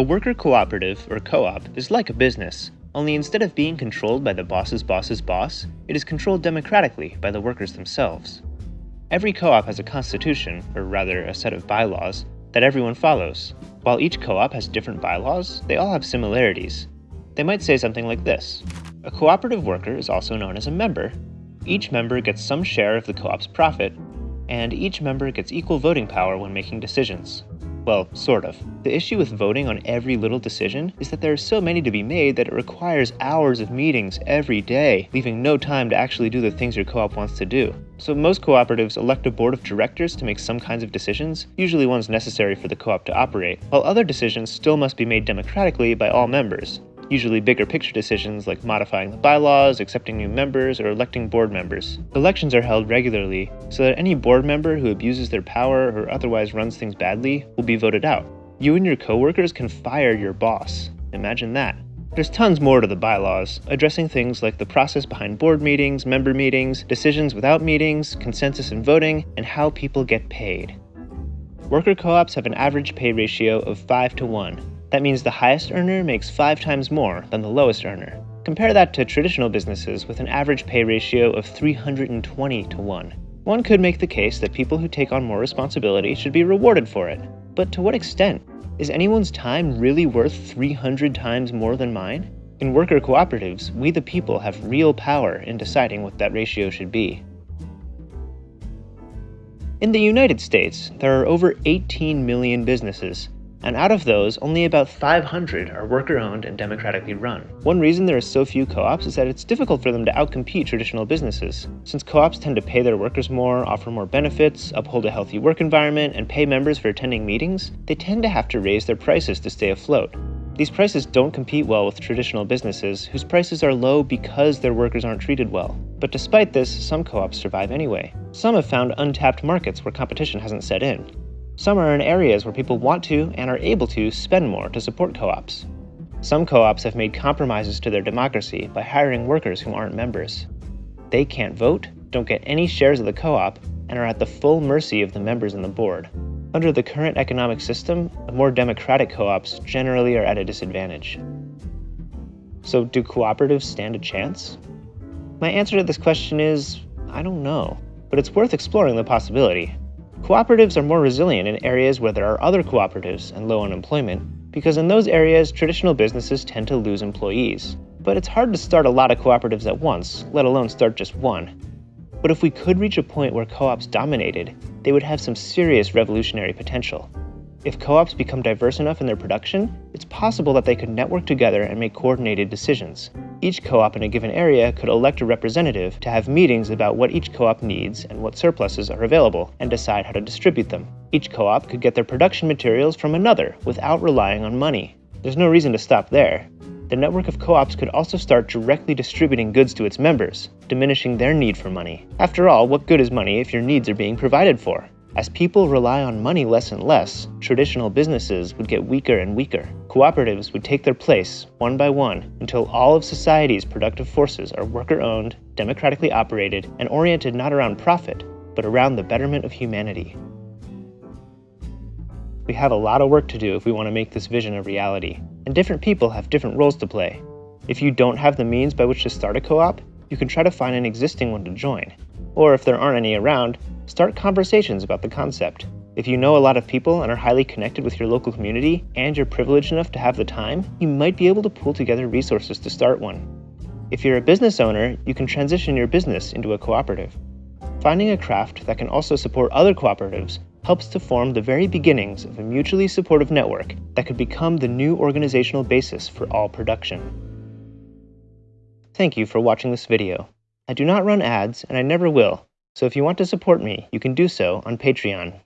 A worker cooperative, or co-op, is like a business, only instead of being controlled by the boss's boss's boss, it is controlled democratically by the workers themselves. Every co-op has a constitution, or rather a set of bylaws, that everyone follows. While each co-op has different bylaws, they all have similarities. They might say something like this. A cooperative worker is also known as a member. Each member gets some share of the co-op's profit, and each member gets equal voting power when making decisions. Well, sort of. The issue with voting on every little decision is that there are so many to be made that it requires hours of meetings every day, leaving no time to actually do the things your co-op wants to do. So most cooperatives elect a board of directors to make some kinds of decisions, usually ones necessary for the co-op to operate, while other decisions still must be made democratically by all members usually bigger picture decisions like modifying the bylaws, accepting new members, or electing board members. Elections are held regularly so that any board member who abuses their power or otherwise runs things badly will be voted out. You and your coworkers can fire your boss. Imagine that. There's tons more to the bylaws, addressing things like the process behind board meetings, member meetings, decisions without meetings, consensus and voting, and how people get paid. Worker co-ops have an average pay ratio of 5 to 1, that means the highest earner makes five times more than the lowest earner. Compare that to traditional businesses with an average pay ratio of 320 to 1. One could make the case that people who take on more responsibility should be rewarded for it. But to what extent? Is anyone's time really worth 300 times more than mine? In worker cooperatives, we the people have real power in deciding what that ratio should be. In the United States, there are over 18 million businesses, and out of those, only about 500 are worker-owned and democratically run. One reason there are so few co-ops is that it's difficult for them to outcompete traditional businesses. Since co-ops tend to pay their workers more, offer more benefits, uphold a healthy work environment, and pay members for attending meetings, they tend to have to raise their prices to stay afloat. These prices don't compete well with traditional businesses, whose prices are low because their workers aren't treated well. But despite this, some co-ops survive anyway. Some have found untapped markets where competition hasn't set in. Some are in areas where people want to and are able to spend more to support co-ops. Some co-ops have made compromises to their democracy by hiring workers who aren't members. They can't vote, don't get any shares of the co-op, and are at the full mercy of the members and the board. Under the current economic system, the more democratic co-ops generally are at a disadvantage. So do cooperatives stand a chance? My answer to this question is, I don't know, but it's worth exploring the possibility. Cooperatives are more resilient in areas where there are other cooperatives and low unemployment, because in those areas, traditional businesses tend to lose employees. But it's hard to start a lot of cooperatives at once, let alone start just one. But if we could reach a point where co-ops dominated, they would have some serious revolutionary potential. If co-ops become diverse enough in their production, it's possible that they could network together and make coordinated decisions. Each co-op in a given area could elect a representative to have meetings about what each co-op needs and what surpluses are available, and decide how to distribute them. Each co-op could get their production materials from another without relying on money. There's no reason to stop there. The network of co-ops could also start directly distributing goods to its members, diminishing their need for money. After all, what good is money if your needs are being provided for? As people rely on money less and less, traditional businesses would get weaker and weaker. Cooperatives would take their place, one by one, until all of society's productive forces are worker-owned, democratically operated, and oriented not around profit, but around the betterment of humanity. We have a lot of work to do if we want to make this vision a reality, and different people have different roles to play. If you don't have the means by which to start a co-op, you can try to find an existing one to join. Or if there aren't any around, Start conversations about the concept. If you know a lot of people and are highly connected with your local community, and you're privileged enough to have the time, you might be able to pull together resources to start one. If you're a business owner, you can transition your business into a cooperative. Finding a craft that can also support other cooperatives helps to form the very beginnings of a mutually supportive network that could become the new organizational basis for all production. Thank you for watching this video. I do not run ads, and I never will, so if you want to support me, you can do so on Patreon.